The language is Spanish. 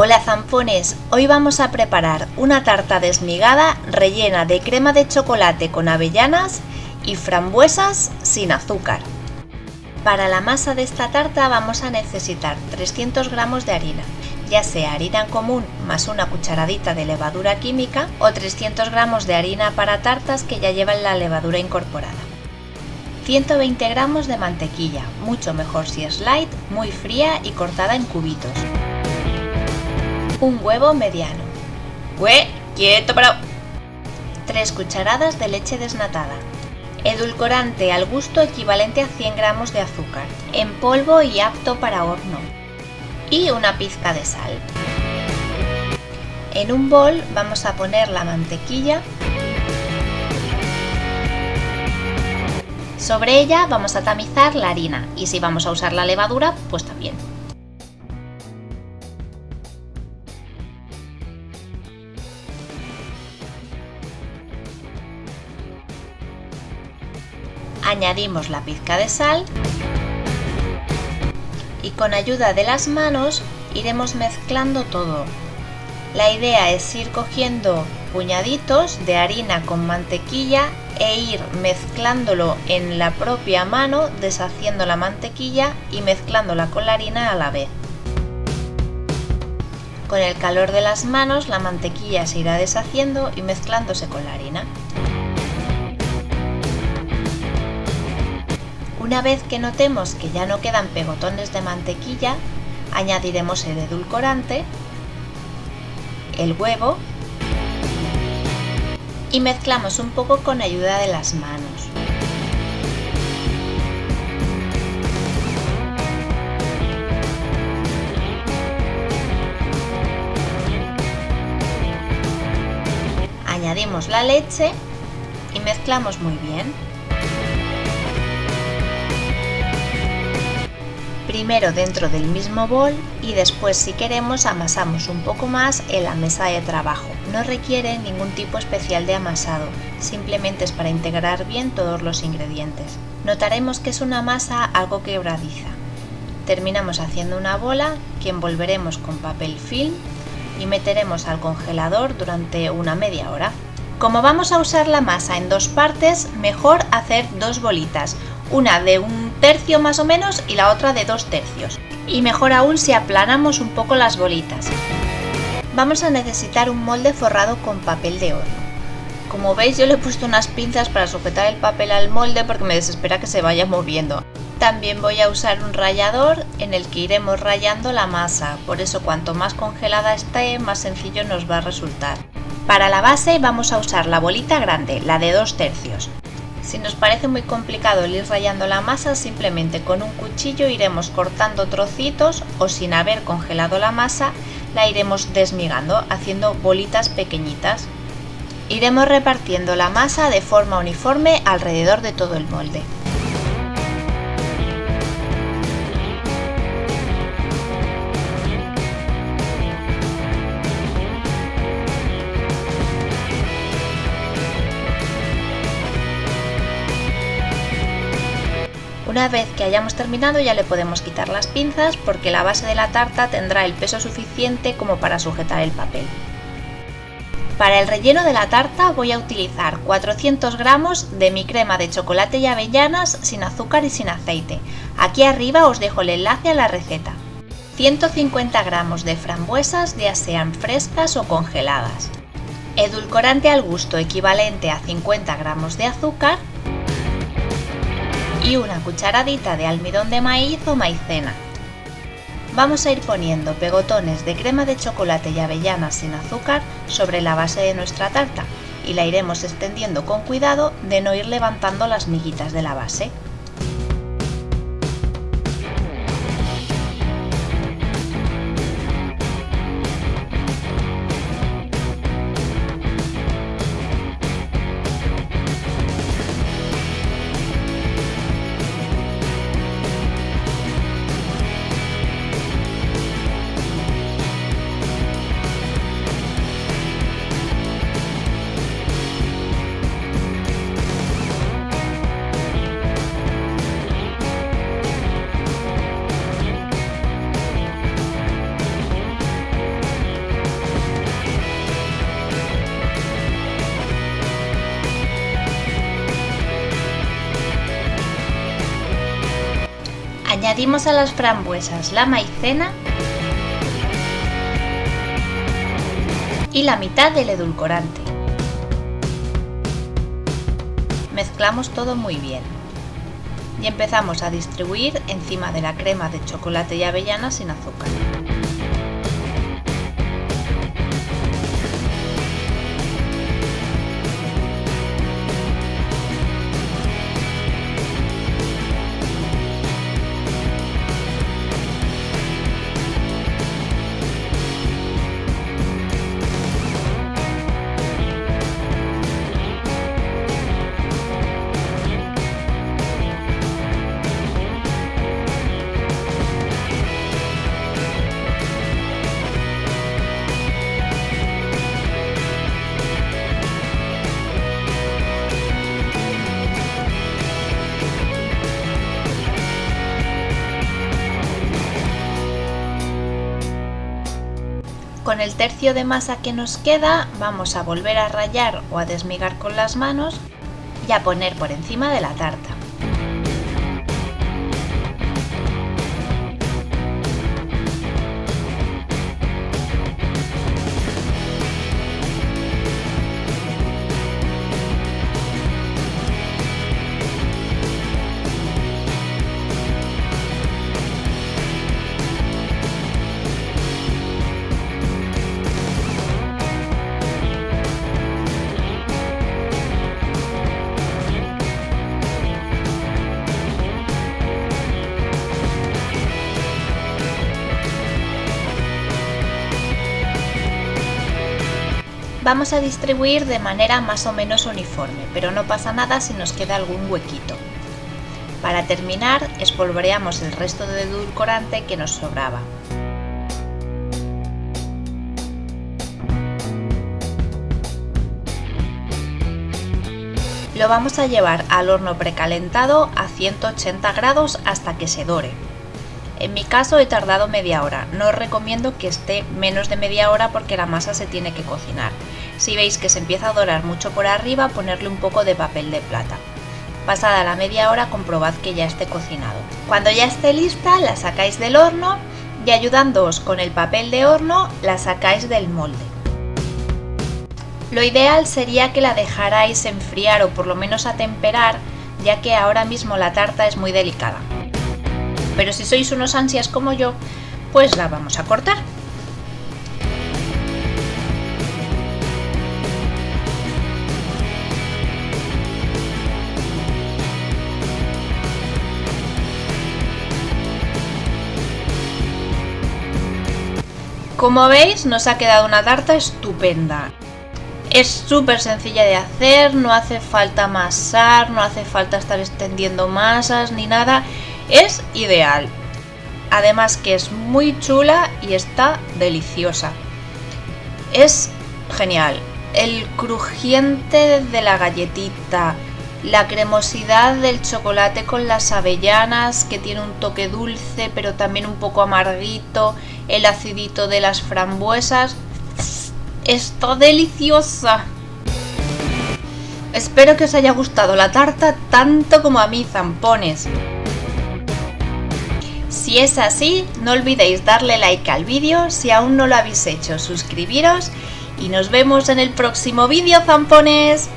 Hola zampones, hoy vamos a preparar una tarta desmigada rellena de crema de chocolate con avellanas y frambuesas sin azúcar. Para la masa de esta tarta vamos a necesitar 300 gramos de harina, ya sea harina común más una cucharadita de levadura química o 300 gramos de harina para tartas que ya llevan la levadura incorporada. 120 gramos de mantequilla, mucho mejor si es light, muy fría y cortada en cubitos un huevo mediano. ¡Hue! ¡Quieto, pero! 3 cucharadas de leche desnatada. Edulcorante al gusto equivalente a 100 gramos de azúcar, en polvo y apto para horno. Y una pizca de sal. En un bol vamos a poner la mantequilla. Sobre ella vamos a tamizar la harina y si vamos a usar la levadura, pues también. Añadimos la pizca de sal y con ayuda de las manos iremos mezclando todo. La idea es ir cogiendo puñaditos de harina con mantequilla e ir mezclándolo en la propia mano, deshaciendo la mantequilla y mezclándola con la harina a la vez. Con el calor de las manos la mantequilla se irá deshaciendo y mezclándose con la harina. Una vez que notemos que ya no quedan pegotones de mantequilla, añadiremos el edulcorante, el huevo y mezclamos un poco con ayuda de las manos. Añadimos la leche y mezclamos muy bien. Primero dentro del mismo bol y después si queremos amasamos un poco más en la mesa de trabajo. No requiere ningún tipo especial de amasado, simplemente es para integrar bien todos los ingredientes. Notaremos que es una masa algo quebradiza. Terminamos haciendo una bola que envolveremos con papel film y meteremos al congelador durante una media hora. Como vamos a usar la masa en dos partes, mejor hacer dos bolitas, una de un tercio más o menos y la otra de dos tercios. Y mejor aún si aplanamos un poco las bolitas. Vamos a necesitar un molde forrado con papel de horno. Como veis yo le he puesto unas pinzas para sujetar el papel al molde porque me desespera que se vaya moviendo. También voy a usar un rallador en el que iremos rayando la masa, por eso cuanto más congelada esté más sencillo nos va a resultar. Para la base vamos a usar la bolita grande, la de dos tercios. Si nos parece muy complicado el ir rayando la masa, simplemente con un cuchillo iremos cortando trocitos o sin haber congelado la masa, la iremos desmigando, haciendo bolitas pequeñitas. Iremos repartiendo la masa de forma uniforme alrededor de todo el molde. Una vez que hayamos terminado ya le podemos quitar las pinzas porque la base de la tarta tendrá el peso suficiente como para sujetar el papel. Para el relleno de la tarta voy a utilizar 400 gramos de mi crema de chocolate y avellanas sin azúcar y sin aceite. Aquí arriba os dejo el enlace a la receta. 150 gramos de frambuesas ya sean frescas o congeladas. Edulcorante al gusto equivalente a 50 gramos de azúcar y una cucharadita de almidón de maíz o maicena. Vamos a ir poniendo pegotones de crema de chocolate y avellanas sin azúcar sobre la base de nuestra tarta y la iremos extendiendo con cuidado de no ir levantando las miguitas de la base. Añadimos a las frambuesas la maicena y la mitad del edulcorante. Mezclamos todo muy bien y empezamos a distribuir encima de la crema de chocolate y avellana sin azúcar. Con el tercio de masa que nos queda vamos a volver a rallar o a desmigar con las manos y a poner por encima de la tarta. Vamos a distribuir de manera más o menos uniforme, pero no pasa nada si nos queda algún huequito. Para terminar, espolvoreamos el resto de edulcorante que nos sobraba. Lo vamos a llevar al horno precalentado a 180 grados hasta que se dore. En mi caso he tardado media hora, no os recomiendo que esté menos de media hora porque la masa se tiene que cocinar. Si veis que se empieza a dorar mucho por arriba, ponerle un poco de papel de plata. Pasada la media hora comprobad que ya esté cocinado. Cuando ya esté lista la sacáis del horno y ayudándoos con el papel de horno la sacáis del molde. Lo ideal sería que la dejarais enfriar o por lo menos atemperar ya que ahora mismo la tarta es muy delicada pero si sois unos ansias como yo, pues la vamos a cortar. Como veis nos ha quedado una tarta estupenda. Es súper sencilla de hacer, no hace falta amasar, no hace falta estar extendiendo masas ni nada es ideal. Además que es muy chula y está deliciosa. Es genial. El crujiente de la galletita, la cremosidad del chocolate con las avellanas que tiene un toque dulce pero también un poco amarguito, el acidito de las frambuesas. Está deliciosa. Espero que os haya gustado la tarta tanto como a mí, zampones. Si es así, no olvidéis darle like al vídeo, si aún no lo habéis hecho, suscribiros y nos vemos en el próximo vídeo, zampones.